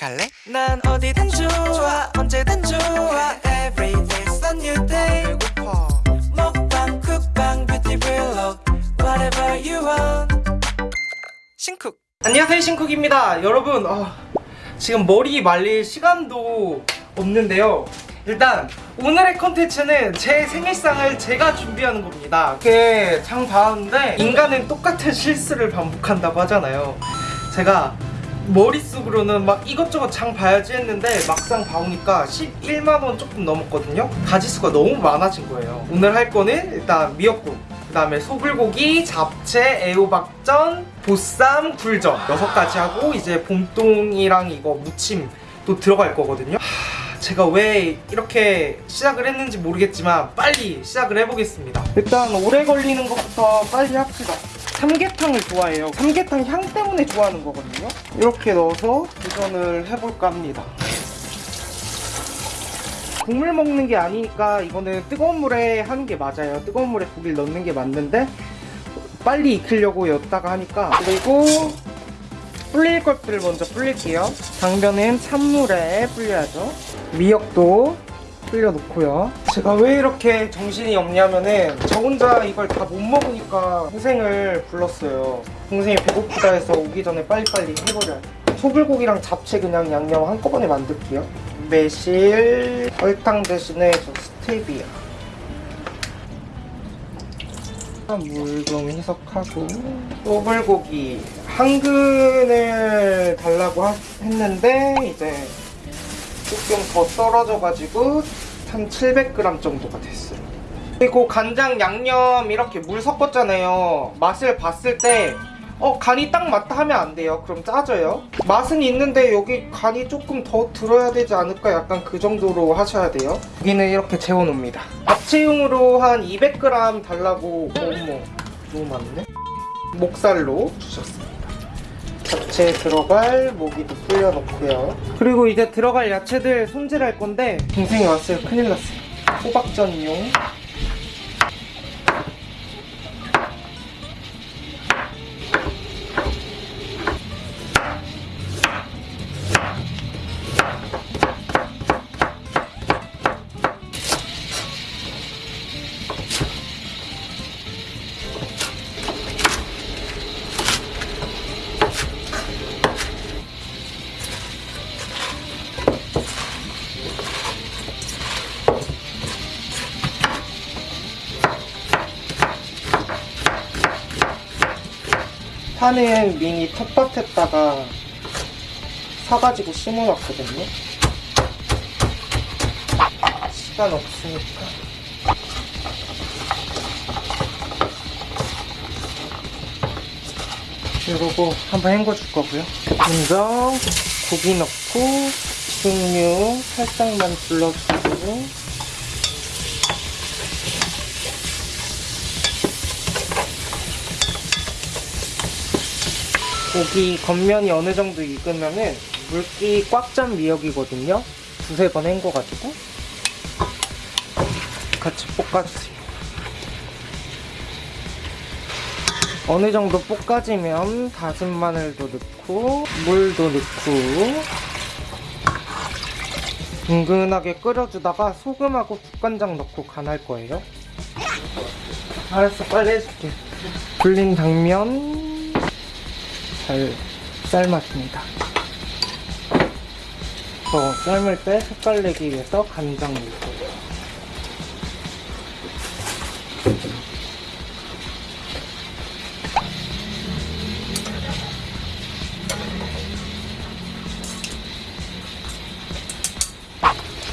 갈래? 난 어디든 좋아 언제든 좋아. Every day's a new day. 배고파. 먹방 쿡방 뷰티 블록 Whatever you want. 신쿡. 안녕하세요 신쿡입니다. 여러분 어, 지금 머리 말릴 시간도 없는데요. 일단 오늘의 컨텐츠는 제 생일상을 제가 준비하는 겁니다. 이렇게 장 봐왔는데 인간은 똑같은 실수를 반복한다고 하잖아요. 제가 머릿속으로는 막 이것저것 장 봐야지 했는데 막상 봐오니까 11만원 조금 넘었거든요. 가지수가 너무 많아진 거예요. 오늘 할 거는 일단 미역국 그 다음에 소불고기, 잡채, 애호박전, 보쌈, 굴전 여섯 가지 하고 이제 봄동이랑 이거 무침 또 들어갈 거거든요. 하, 제가 왜 이렇게 시작을 했는지 모르겠지만 빨리 시작을 해보겠습니다. 일단 오래 걸리는 것부터 빨리 합시다 삼계탕을 좋아해요. 삼계탕 향 때문에 좋아하는 거거든요. 이렇게 넣어서 도전을 해볼까 합니다. 국물 먹는 게 아니니까 이거는 뜨거운 물에 하는 게 맞아요. 뜨거운 물에 고기를 넣는 게 맞는데 빨리 익히려고 였다가 하니까. 그리고 불릴 것들을 먼저 불릴게요. 당면은 찬물에 불려야죠. 미역도 불려놓고요. 제가 왜 이렇게 정신이 없냐면은 저 혼자 이걸 다 못 먹으니까 동생을 불렀어요. 동생이 배고프다 해서 오기 전에 빨리빨리 해버려요. 소불고기랑 잡채 그냥 양념 한꺼번에 만들게요. 매실 설탕 대신에 저 스테비아 물 좀 희석하고 소불고기 한 근을 달라고 하- 했는데 이제 조금 더 썰어져가지고 한 700g 정도가 됐어요 그리고 간장 양념 이렇게 물 섞었잖아요 맛을 봤을 때 어, 간이 딱 맞다 하면 안 돼요. 그럼 짜져요. 맛은 있는데 여기 간이 조금 더 들어야 되지 않을까? 약간 그 정도로 하셔야 돼요. 여기는 이렇게 재워놓습니다. 잡채용으로 한 200g 달라고 어머, 너무 많네. 목살로 주셨습니다. 잡채에 들어갈 모기도 불려놓고요. 그리고 이제 들어갈 야채들 손질할 건데 동생이 왔어요. 큰일 났어요. 호박전용. 파는 미니 텃밭에다가 사가지고 심어놨거든요. 시간 없으니까. 그리고 한번 헹궈줄 거고요. 먼저 고기 넣고 식용유 살짝만 둘러주고 고기 겉면이 어느 정도 익으면은 물기 꽉 찬 미역이거든요. 두세 번 헹궈가지고 같이 볶아주세요. 어느 정도 볶아지면 다진 마늘도 넣고 물도 넣고 은근하게 끓여주다가 소금하고 국간장 넣고 간할 거예요. 알았어, 빨리 해줄게. 불린 당면 잘 삶았습니다. 저 삶을 때 색깔 내기 위해서 간장 넣고요.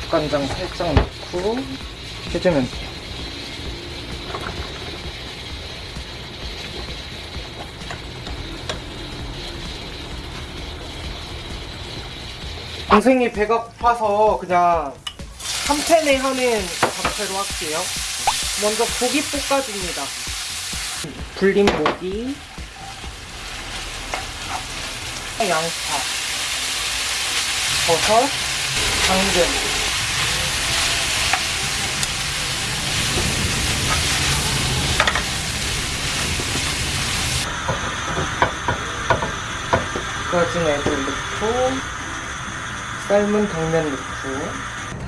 간장 살짝 넣고 해주면 돼요. 동생이 배가 고파서 그냥 한 팬에 하는 잡채로 할게요. 먼저 고기 볶아줍니다. 불린 고기, 양파, 버섯, 당근. 구워진 애들 넣고 삶은 당면 넣고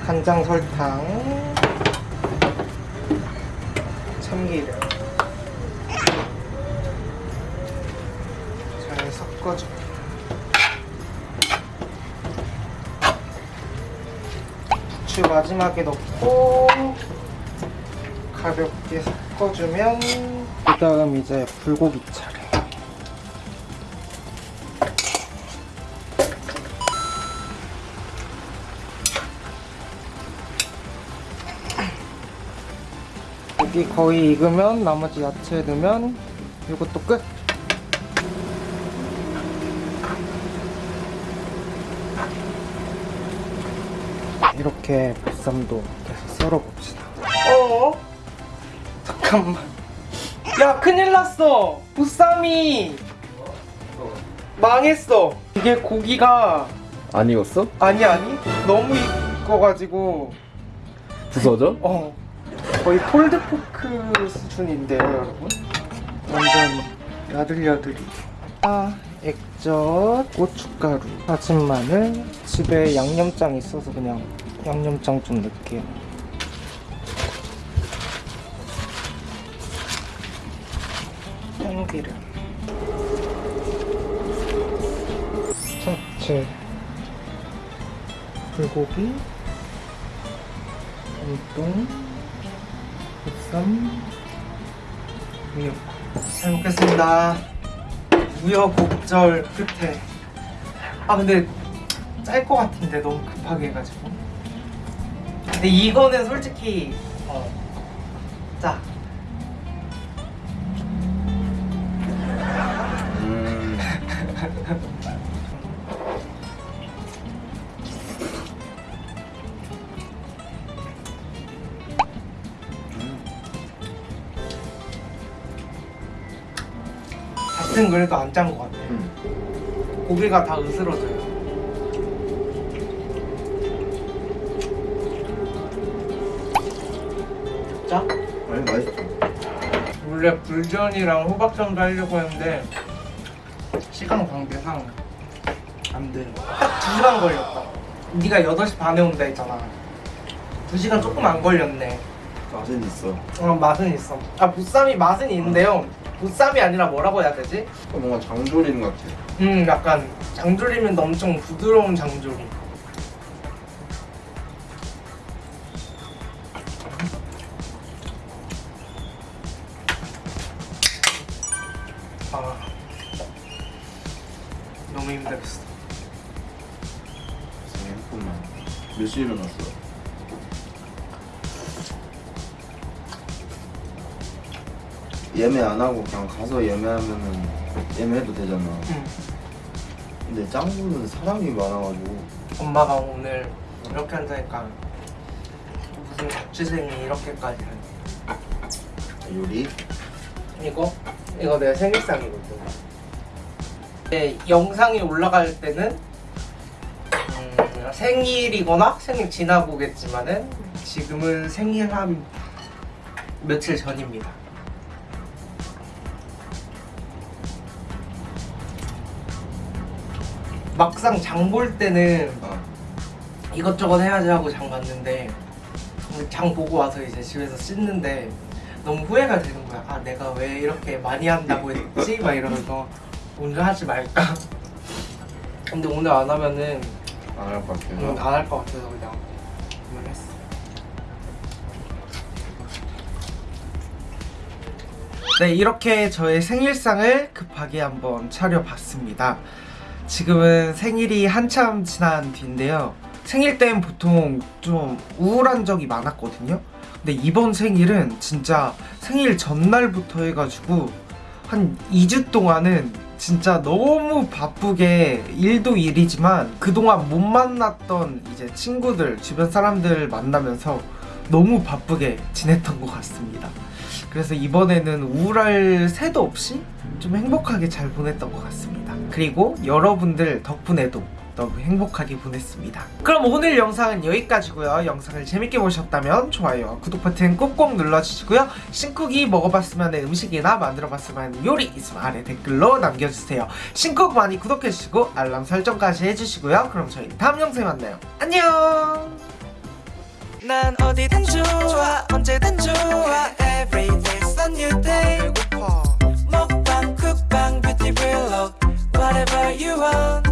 간장 설탕 참기름. 잘 섞어줘. 부추 마지막에 넣고 가볍게 섞어주면 그 다음 이제 불고기 차례 고기 거의 익으면 나머지 야채 넣으면 이것도 끝. 이렇게 보쌈도 계속 썰어봅시다. 어? 잠깐만. 야 큰일 났어. 보쌈이 망했어. 이게 고기가 안 익었어? 아니 아니. 너무 익어가지고. 부서져? 어 거의 폴드포크 수준인데요 여러분. 완전 야들야들이. 아 액젓 고춧가루 다진 마늘 집에 양념장 있어서 그냥 양념장 좀 넣을게요. 참기름. 참치. 불고기. 보 쌈 미역 잘 먹겠습니다. 우여곡절 끝에. 아 근데 짤 것 같은데 너무 급하게 해가지고. 근데 이거는 솔직히 어, 짜 같은 그래도 안 짠 것 같아 음. 고기가 다 으스러져요 짜? 아니 맛있어. 원래 불전이랑 호박전도 하려고 했는데 시간 관계상 안 돼. 딱 2시간 걸렸다. 네가 8시 반에 온다 했잖아. 2시간 조금 안 걸렸네. 맛은 있어. 어, 맛은 있어. 아, 보쌈이 맛은 있는데요. 보쌈이 아니라 뭐라고 해야 되지? 뭔가 장조림 같아. 음, 약간 장조림은 엄청 부드러운 장조림. 아, 너무 힘들었어. 생각만. 몇 시에 일어났어? 예매 안 하고 그냥 가서 예매하면은 예매해도 되잖아. 응. 근데 짱구는 사람이 많아가지고 엄마가 오늘 이렇게 한다니까 무슨 자취생이 이렇게까지 하니. 요리 이거? 이거 내 생일상이거든. 네, 영상이 올라갈 때는 음, 생일이거나 생일 지나고겠지만은 지금은 생일 한 며칠 전입니다. 막상 장 볼 때는 아, 이것저것 해야지 하고 장 봤는데 장 보고 와서 이제 집에서 씻는데 너무 후회가 되는 거야. 아 내가 왜 이렇게 많이 한다고 했지? 막 이러면서 오늘 하지 말까. 근데 오늘 안 하면은 안 할 것 같아요. 안할 것 같아서 그냥 오늘 했어. 네 이렇게 저의 생일상을 급하게 한번 차려봤습니다. 지금은 생일이 한참 지난 뒤인데요. 생일 때는 보통 좀 우울한 적이 많았거든요. 근데 이번 생일은 진짜 생일 전날부터 해가지고 한 2주 동안은 진짜 너무 바쁘게 일도 일이지만 그동안 못 만났던 이제 친구들, 주변 사람들 만나면서 너무 바쁘게 지냈던 것 같습니다. 그래서 이번에는 우울할 새도 없이 좀 행복하게 잘 보냈던 것 같습니다. 그리고 여러분들 덕분에도 너무 행복하게 보냈습니다. 그럼 오늘 영상은 여기까지고요. 영상을 재밌게 보셨다면 좋아요와 구독 버튼 꼭꼭 눌러주시고요. 신쿡이 먹어봤으면 음식이나 만들어봤으면 요리 있으면 아래 댓글로 남겨주세요. 신쿡 많이 구독해주시고 알람 설정까지 해주시고요. 그럼 저희 다음 영상에 만나요. 안녕! 난 어디든 좋아 언제든 좋아 Every day's a new day 먹방 쿡방 뷰티 블록 Whatever you want